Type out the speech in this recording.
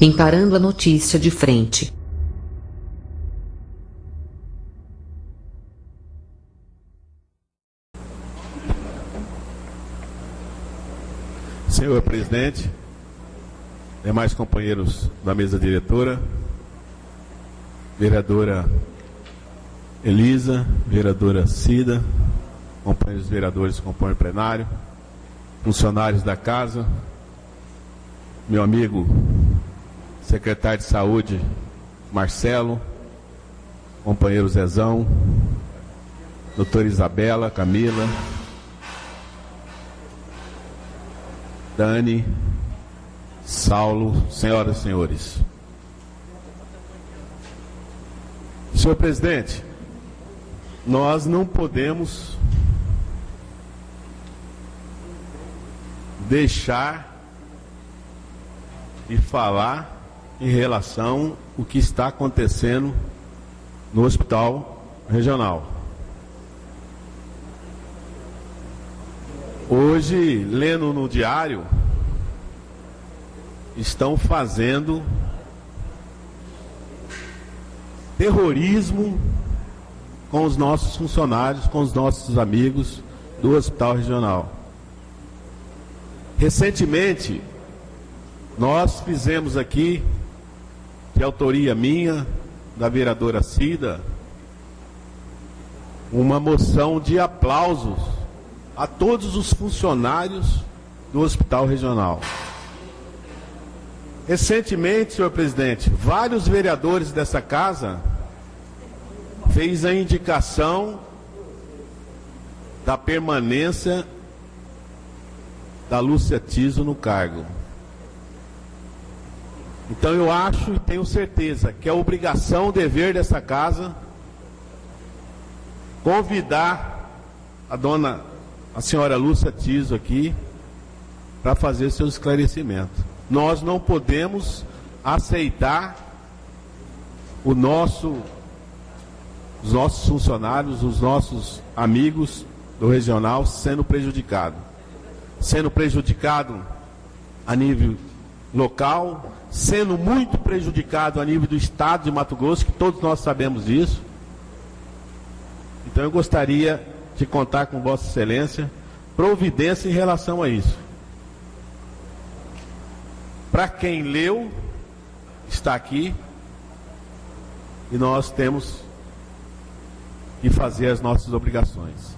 encarando a notícia de frente. Senhor presidente, demais companheiros da mesa diretora, vereadora Elisa, vereadora Cida, companheiros vereadores que compõem o plenário, funcionários da casa, meu amigo secretário de saúde Marcelo, companheiro Zezão, doutora Isabela, Camila, Dani, Saulo, senhoras e senhores. Senhor presidente, nós não podemos deixar de falar em relação ao que está acontecendo no hospital regional. Hoje, lendo no diário, estão fazendo terrorismo com os nossos funcionários, com os nossos amigos do Hospital Regional. Recentemente, nós fizemos aqui, de autoria minha, da vereadora Cida, uma moção de aplausos a todos os funcionários do Hospital Regional. Recentemente, senhor presidente, vários vereadores dessa casa fez a indicação da permanência da Lúcia Tiso no cargo. Então eu acho e tenho certeza que é obrigação, dever dessa casa convidar a dona a senhora Lúcia Tiso aqui para fazer seu esclarecimento. Nós não podemos aceitar o nosso, os nossos funcionários, os nossos amigos do regional sendo prejudicado. Sendo prejudicado a nível local, sendo muito prejudicado a nível do estado de Mato Grosso, que todos nós sabemos disso. Então eu gostaria de contar com Vossa Excelência providência em relação a isso. Para quem leu, está aqui e nós temos que fazer as nossas obrigações.